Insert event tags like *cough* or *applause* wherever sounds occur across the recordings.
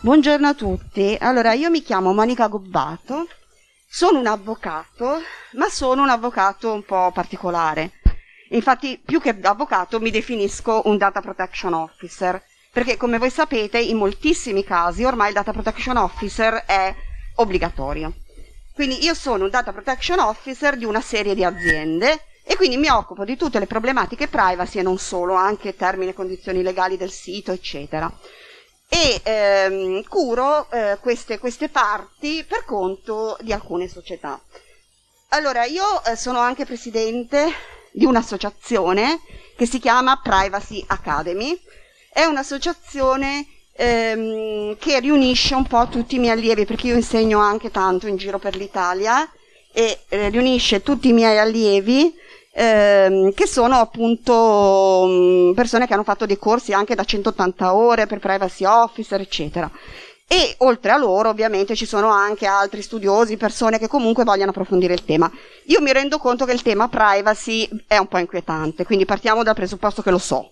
Buongiorno a tutti. Allora, io mi chiamo Monica Gobbato, sono un avvocato, ma sono un avvocato un po' particolare. Infatti, più che avvocato, mi definisco un data protection officer, perché come voi sapete, in moltissimi casi ormai il data protection officer è obbligatorio. Quindi io sono un data protection officer di una serie di aziende e quindi mi occupo di tutte le problematiche privacy e non solo, anche termini e condizioni legali del sito, eccetera e ehm, curo eh, queste, queste, parti per conto di alcune società. Allora, io eh, sono anche presidente di un'associazione che si chiama Privacy Academy, è un'associazione ehm, che riunisce un po' tutti i miei allievi, perché io insegno anche tanto in giro per l'Italia, e eh, riunisce tutti i miei allievi ehm, che sono appunto mh, mm, persone che hanno fatto dei corsi anche da 180 ore per privacy officer, eccetera. E oltre a loro, ovviamente, ci sono anche altri studiosi, persone che comunque vogliono approfondire il tema. Io mi rendo conto che il tema privacy è un po' inquietante, quindi partiamo dal presupposto che lo so.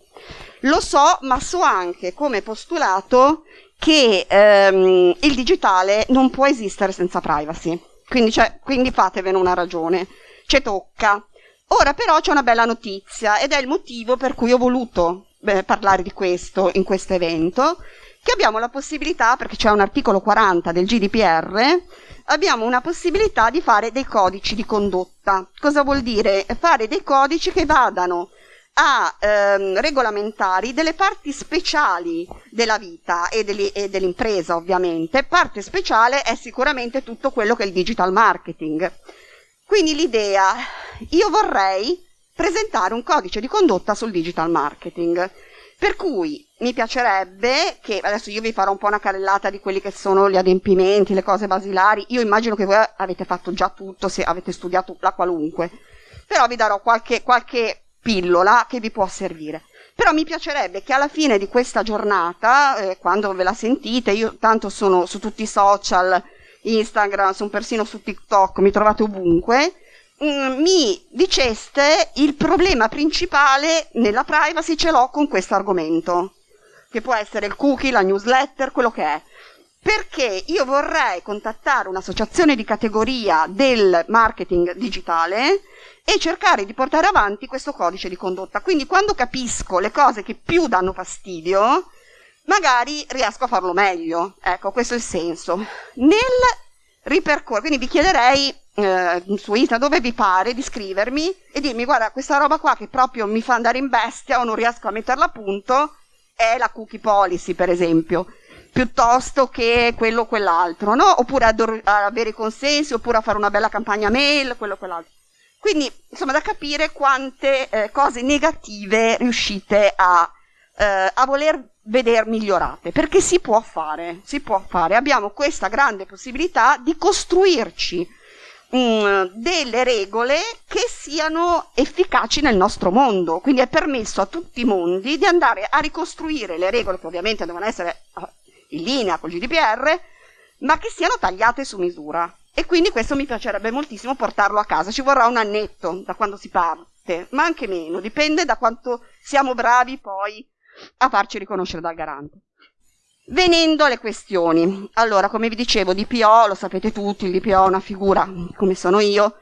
Lo so, ma so anche come postulato che ehm, il digitale non può esistere senza privacy. Quindi, cioè, quindi fatevene una ragione. Ci tocca. Ora però c'è una bella notizia ed è il motivo per cui ho voluto beh, parlare di questo in questo evento, che abbiamo la possibilità, perché c'è un articolo 40 del GDPR, abbiamo una possibilità di fare dei codici di condotta. Cosa vuol dire? Fare dei codici che vadano a ehm, regolamentare delle parti speciali della vita e, dell'impresa ovviamente. Parte speciale è sicuramente tutto quello che è il digital marketing. Quindi l'idea, io vorrei presentare un codice di condotta sul digital marketing, per cui mi piacerebbe che, adesso io vi farò un po' una carrellata di quelli che sono gli adempimenti, le cose basilari, io immagino che voi avete fatto già tutto se avete studiato la qualunque, però vi darò qualche, qualche pillola che vi può servire. Però mi piacerebbe che alla fine di questa giornata, eh, quando ve la sentite, io tanto sono su tutti i social, Instagram, sono persino su TikTok, mi trovate ovunque, mm, mi diceste il problema principale nella privacy ce l'ho con questo argomento, che può essere il cookie, la newsletter, quello che è. Perché io vorrei contattare un'associazione di categoria del marketing digitale e cercare di portare avanti questo codice di condotta. Quindi quando capisco le cose che più danno fastidio, magari riesco a farlo meglio. Ecco, questo è il senso. Nel ripercorrere, quindi vi chiederei eh, su Insta dove vi pare di scrivermi e dirmi guarda questa roba qua che proprio mi fa andare in bestia o non riesco a metterla a punto è la cookie policy per esempio piuttosto che quello o quell'altro no? oppure ad, avere i consensi oppure a fare una bella campagna mail quello o quell'altro quindi insomma da capire quante eh, cose negative riuscite a, eh, a voler vedere migliorate, perché si può fare, si può fare. Abbiamo questa grande possibilità di costruirci mm, delle regole che siano efficaci nel nostro mondo. Quindi è permesso a tutti i mondi di andare a ricostruire le regole che ovviamente devono essere eh, in linea con il GDPR, ma che siano tagliate su misura. E quindi questo mi piacerebbe moltissimo portarlo a casa. Ci vorrà un annetto da quando si parte, ma anche meno, dipende da quanto siamo bravi poi a farci riconoscere dal garante. Venendo alle questioni, allora come vi dicevo, DPO, lo sapete tutti, il DPO è una figura come sono io,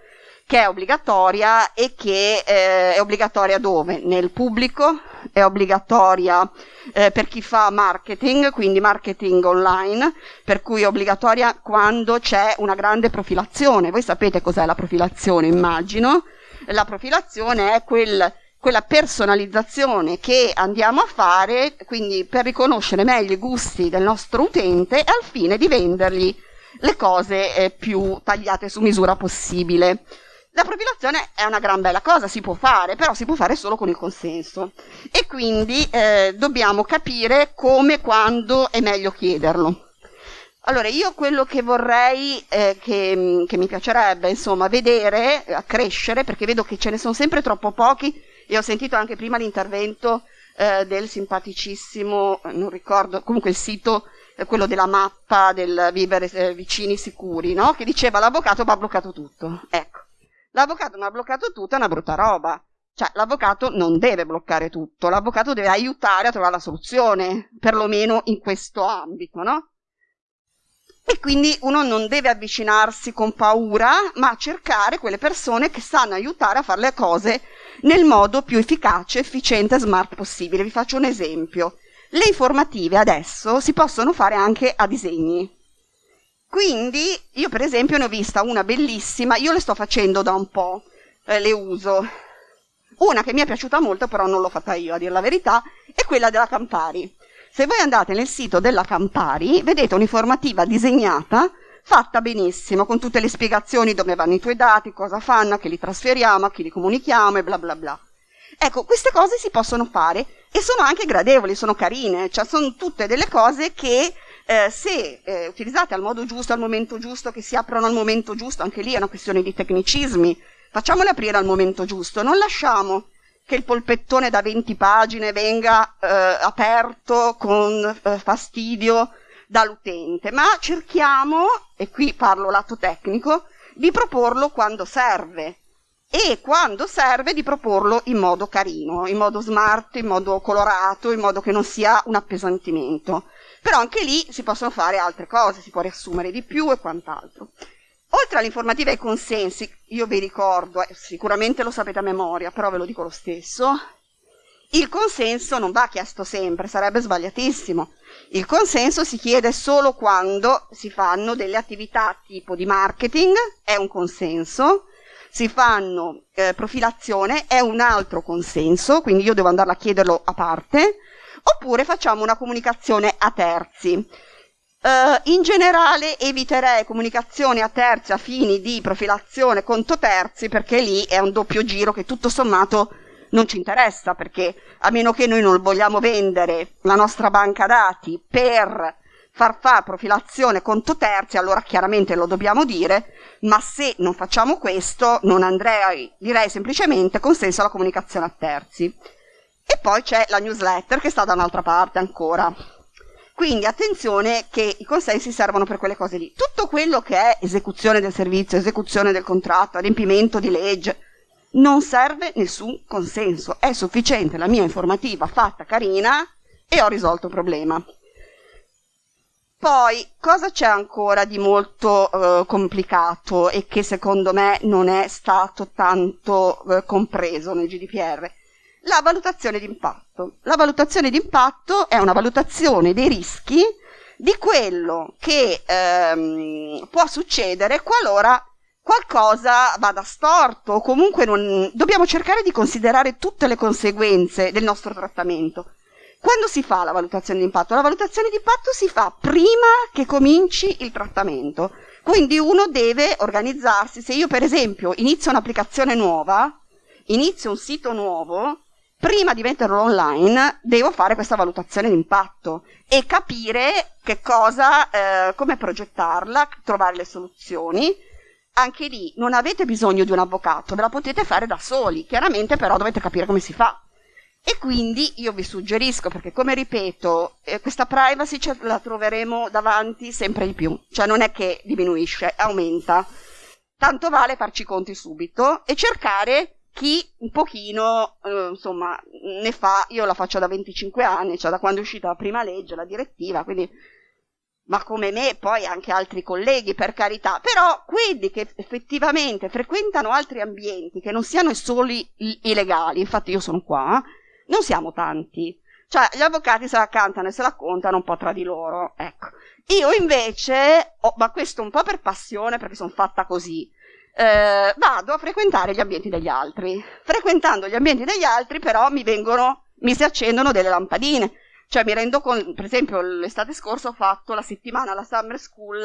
che è obbligatoria e che eh, è obbligatoria dove? Nel pubblico, è obbligatoria eh, per chi fa marketing, quindi marketing online, per cui è obbligatoria quando c'è una grande profilazione. Voi sapete cos'è la profilazione, immagino. La profilazione è quel quella personalizzazione che andiamo a fare, quindi per riconoscere meglio i gusti del nostro utente al fine di vendergli le cose eh, più tagliate su misura possibile. La profilazione è una gran bella cosa, si può fare, però si può fare solo con il consenso e quindi eh, dobbiamo capire come, quando è meglio chiederlo. Allora, io quello che vorrei, eh, che, che, mi piacerebbe, insomma, vedere eh, crescere, perché vedo che ce ne sono sempre troppo pochi, e ho sentito anche prima l'intervento eh, del simpaticissimo, non ricordo, comunque il sito, eh, quello della mappa del vivere eh, vicini sicuri, no? Che diceva l'avvocato mi ha bloccato tutto. Ecco, l'avvocato mi ha bloccato tutto è una brutta roba. Cioè, l'avvocato non deve bloccare tutto, l'avvocato deve aiutare a trovare la soluzione, perlomeno in questo ambito, no? E quindi uno non deve avvicinarsi con paura, ma cercare quelle persone che sanno aiutare a fare le cose nel modo più efficace, efficiente e smart possibile. Vi faccio un esempio. Le informative adesso si possono fare anche a disegni. Quindi io per esempio ne ho vista una bellissima, io le sto facendo da un po', eh, le uso. Una che mi è piaciuta molto, però non l'ho fatta io a dire la verità, è quella della Campari. Se voi andate nel sito della Campari, vedete un'informativa disegnata, fatta benissimo, con tutte le spiegazioni dove vanno i tuoi dati, cosa fanno, a chi li trasferiamo, a chi li comunichiamo e bla bla bla. Ecco, queste cose si possono fare e sono anche gradevoli, sono carine, cioè sono tutte delle cose che eh, se eh, utilizzate al modo giusto, al momento giusto, che si aprono al momento giusto, anche lì è una questione di tecnicismi, facciamole aprire al momento giusto, non lasciamo che il polpettone da 20 pagine venga eh, aperto con eh, fastidio dall'utente, ma cerchiamo, e qui parlo lato tecnico, di proporlo quando serve e quando serve di proporlo in modo carino, in modo smart, in modo colorato, in modo che non sia un appesantimento. Però anche lì si possono fare altre cose, si può riassumere di più e quant'altro. Oltre all'informativa e ai consensi, io vi ricordo, eh, sicuramente lo sapete a memoria, però ve lo dico lo stesso, il consenso non va chiesto sempre, sarebbe sbagliatissimo. Il consenso si chiede solo quando si fanno delle attività tipo di marketing, è un consenso, si fanno eh, profilazione, è un altro consenso, quindi io devo andarla a chiederlo a parte, oppure facciamo una comunicazione a terzi. Uh, in generale eviterei comunicazioni a terzi a fini di profilazione conto terzi perché lì è un doppio giro che tutto sommato non ci interessa perché a meno che noi non vogliamo vendere la nostra banca dati per far fare profilazione conto terzi, allora chiaramente lo dobbiamo dire, ma se non facciamo questo non andrei, direi semplicemente consenso alla comunicazione a terzi. E poi c'è la newsletter che sta da un'altra parte ancora. Quindi attenzione che i consensi servono per quelle cose lì. Tutto quello che è esecuzione del servizio, esecuzione del contratto, adempimento di legge, non serve nessun consenso. È sufficiente la mia informativa fatta carina e ho risolto il problema. Poi, cosa c'è ancora di molto eh, complicato e che secondo me non è stato tanto eh, compreso nel GDPR? La valutazione di impatto. La valutazione di impatto è una valutazione dei rischi di quello che ehm, può succedere qualora qualcosa vada storto o comunque non... dobbiamo cercare di considerare tutte le conseguenze del nostro trattamento. Quando si fa la valutazione di impatto? La valutazione di impatto si fa prima che cominci il trattamento. Quindi uno deve organizzarsi. Se io per esempio inizio un'applicazione nuova, inizio un sito nuovo, prima di metterlo online devo fare questa valutazione di impatto e capire che cosa, eh, come progettarla, trovare le soluzioni. Anche lì non avete bisogno di un avvocato, ve la potete fare da soli, chiaramente però dovete capire come si fa. E quindi io vi suggerisco, perché come ripeto, eh, questa privacy la troveremo davanti sempre di più, cioè non è che diminuisce, aumenta. Tanto vale farci i conti subito e cercare chi un pochino, eh, insomma, ne fa, io la faccio da 25 anni, cioè da quando è uscita la prima legge, la direttiva, quindi, ma come me poi anche altri colleghi, per carità, però quelli che effettivamente frequentano altri ambienti, che non siano solo illegali, infatti io sono qua, non siamo tanti. Cioè, gli avvocati se la cantano e se la contano un po' tra di loro, ecco. Io invece, oh, ma questo un po' per passione, perché sono fatta così, eh, vado a frequentare gli ambienti degli altri. Frequentando gli ambienti degli altri, però, mi vengono, mi si accendono delle lampadine. Cioè, mi rendo conto, per esempio, l'estate scorsa ho fatto la settimana alla Summer School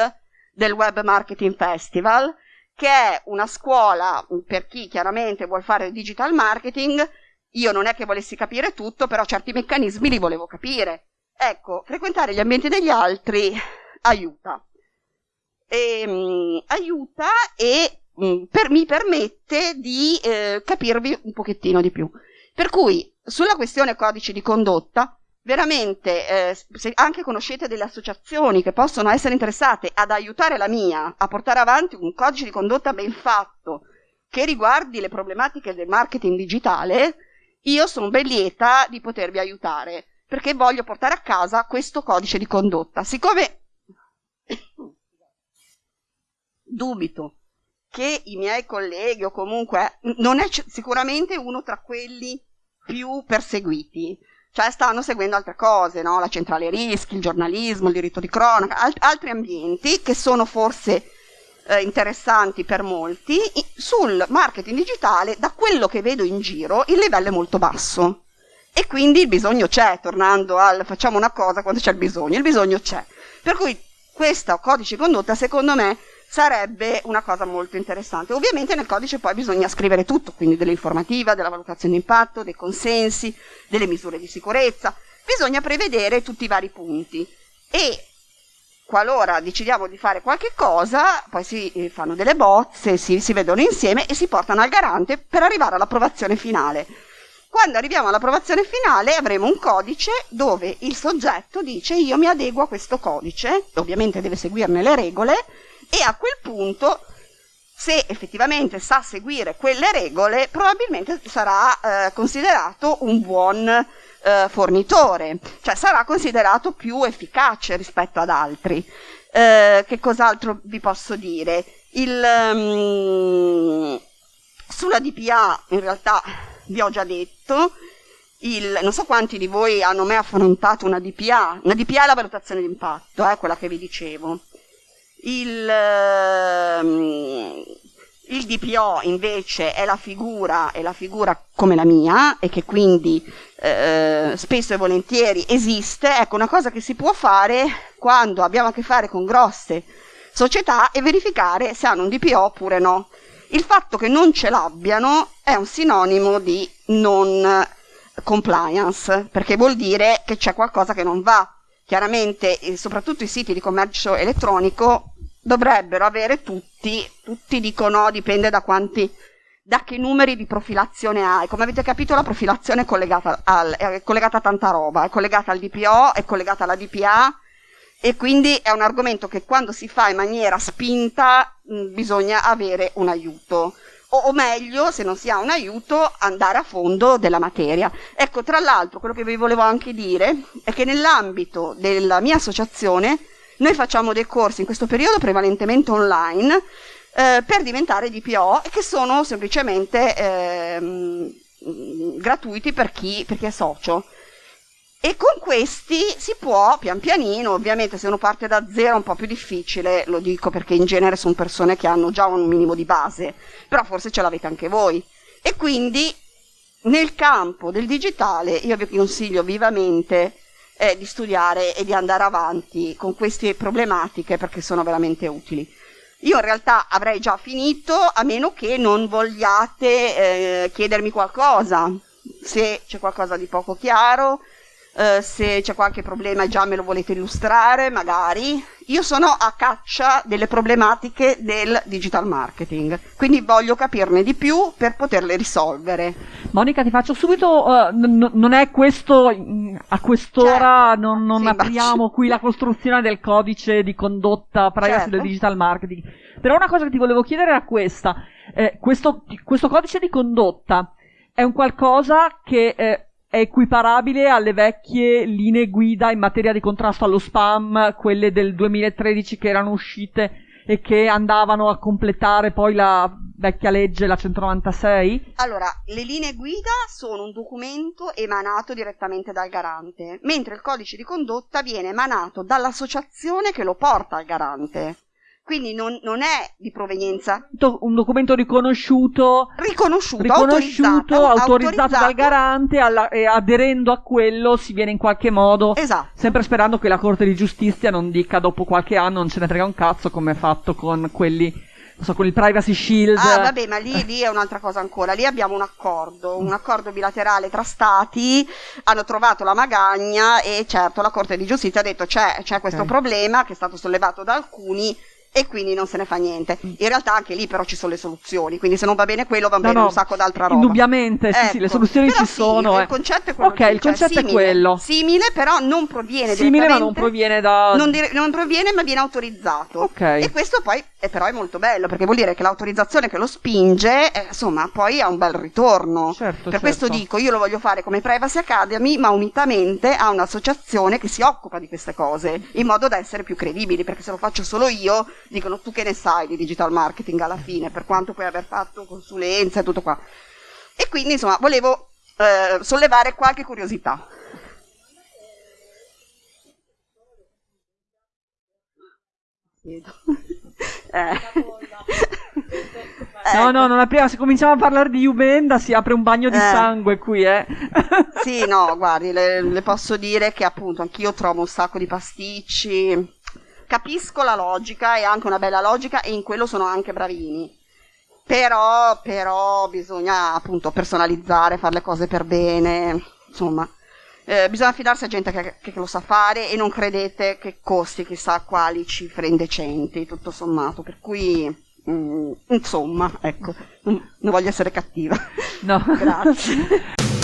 del Web Marketing Festival, che è una scuola per chi chiaramente vuole fare digital marketing. Io non è che volessi capire tutto, però certi meccanismi li volevo capire. Ecco, frequentare gli ambienti degli altri aiuta. E, um, aiuta e Mm, per, mi permette di eh, capirvi un pochettino di più. Per cui, sulla questione codice di condotta, veramente, eh, se anche conoscete delle associazioni che possono essere interessate ad aiutare la mia a portare avanti un codice di condotta ben fatto che riguardi le problematiche del marketing digitale, io sono ben lieta di potervi aiutare perché voglio portare a casa questo codice di condotta. Siccome *coughs* dubito che i miei colleghi o comunque non è sicuramente uno tra quelli più perseguiti. Cioè stanno seguendo altre cose, no? la centrale rischi, il giornalismo, il diritto di cronaca, alt- altri ambienti che sono forse eh, interessanti per molti. Sul marketing digitale, da quello che vedo in giro, il livello è molto basso. E quindi il bisogno c'è, tornando al facciamo una cosa quando c'è il bisogno, il bisogno c'è. Per cui questo codice di condotta, secondo me, sarebbe una cosa molto interessante. Ovviamente nel codice poi bisogna scrivere tutto, quindi dell'informativa, della valutazione di impatto, dei consensi, delle misure di sicurezza. Bisogna prevedere tutti i vari punti e qualora decidiamo di fare qualche cosa, poi si eh, fanno delle bozze, si, si vedono insieme e si portano al garante per arrivare all'approvazione finale. Quando arriviamo all'approvazione finale avremo un codice dove il soggetto dice io mi adeguo a questo codice, ovviamente deve seguirne le regole, e a quel punto se effettivamente sa seguire quelle regole probabilmente sarà eh, considerato un buon eh, fornitore, cioè sarà considerato più efficace rispetto ad altri. Eh, che cos'altro vi posso dire? Il, um, sulla DPA in realtà vi ho già detto, il, non so quanti di voi hanno mai affrontato una DPA, una DPA è la valutazione di impatto, eh, quella che vi dicevo. Il, um, il DPO invece è la figura, è la figura come la mia e che quindi eh, spesso e volentieri esiste. Ecco, una cosa che si può fare quando abbiamo a che fare con grosse società è verificare se hanno un DPO oppure no. Il fatto che non ce l'abbiano è un sinonimo di non compliance, perché vuol dire che c'è qualcosa che non va. Chiaramente, soprattutto i siti di commercio elettronico dovrebbero avere tutti, tutti dicono dipende da quanti, da che numeri di profilazione hai. Come avete capito la profilazione è collegata, al, è collegata a tanta roba, è collegata al DPO, è collegata alla DPA e quindi è un argomento che quando si fa in maniera spinta mh, bisogna avere un aiuto. O, o, meglio, se non si ha un aiuto, andare a fondo della materia. Ecco, tra l'altro, quello che vi volevo anche dire è che nell'ambito della mia associazione noi facciamo dei corsi in questo periodo prevalentemente online eh, per diventare DPO che sono semplicemente eh, gratuiti per chi, per chi è socio. E con questi si può pian pianino, ovviamente se uno parte da zero è un po' più difficile, lo dico perché in genere sono persone che hanno già un minimo di base, però forse ce l'avete anche voi. E quindi nel campo del digitale io vi consiglio vivamente eh, di studiare e di andare avanti con queste problematiche perché sono veramente utili. Io in realtà avrei già finito a meno che non vogliate eh, chiedermi qualcosa, se c'è qualcosa di poco chiaro, eh, se c'è qualche problema già me lo volete illustrare, magari. Io sono a caccia delle problematiche del digital marketing, quindi voglio capirne di più per poterle risolvere. Monica, ti faccio subito, uh, non è questo, a quest'ora certo. non, non sì, apriamo qui la costruzione del codice di condotta privacy certo. del digital marketing, però una cosa che ti volevo chiedere era questa, eh, questo, questo codice di condotta è un qualcosa che... Eh, è equiparabile alle vecchie linee guida in materia di contrasto allo spam, quelle del 2013 che erano uscite e che andavano a completare poi la vecchia legge, la 196? Allora, le linee guida sono un documento emanato direttamente dal garante, mentre il codice di condotta viene emanato dall'associazione che lo porta al garante quindi non, non, è di provenienza. Un documento riconosciuto, riconosciuto, riconosciuto autorizzato, autorizzato, dal garante alla, e aderendo a quello si viene in qualche modo, esatto. sempre sperando che la Corte di Giustizia non dica dopo qualche anno non ce ne frega un cazzo come è fatto con quelli non so, con il Privacy Shield. Ah, vabbè, ma lì, lì, è un'altra cosa ancora. Lì abbiamo un accordo, un accordo bilaterale tra stati, hanno trovato la magagna e certo la Corte di Giustizia ha detto c'è, c'è questo okay. problema che è stato sollevato da alcuni, e quindi non se ne fa niente. In realtà anche lì però ci sono le soluzioni, quindi se non va bene quello va no, bene no, un sacco d'altra roba. Indubbiamente, sì, ecco. sì, le ecco. soluzioni però ci sì, sono. Eh. Il concetto è quello. Ok, il concetto cioè, simile, è quello. Simile, però non proviene Simile, ma non proviene da. Non, dire, non, proviene, ma viene autorizzato. Ok. E questo poi è, però è molto bello, perché vuol dire che l'autorizzazione che lo spinge, eh, insomma, poi ha un bel ritorno. Certo, per certo. questo dico, io lo voglio fare come Privacy Academy, ma unitamente a un'associazione che si occupa di queste cose, in modo da essere più credibili, perché se lo faccio solo io dicono tu che ne sai di digital marketing alla fine, per quanto puoi aver fatto consulenza e tutto qua. E quindi insomma volevo eh, sollevare qualche curiosità. eh. *laughs* No, no, non apriamo. Se cominciamo a parlare di Ubenda si apre un bagno di eh. sangue qui, eh. sì, no, guardi, le, le, posso dire che appunto anch'io trovo un sacco di pasticci. Capisco la logica e anche una bella logica e in quello sono anche bravini. Però, però bisogna appunto personalizzare, fare le cose per bene, insomma. Eh, bisogna fidarsi a gente che, che, lo sa fare e non credete che costi chissà quali cifre indecenti, tutto sommato. Per cui, mm, insomma, ecco, non voglio essere cattiva. No. *laughs* Grazie. *laughs*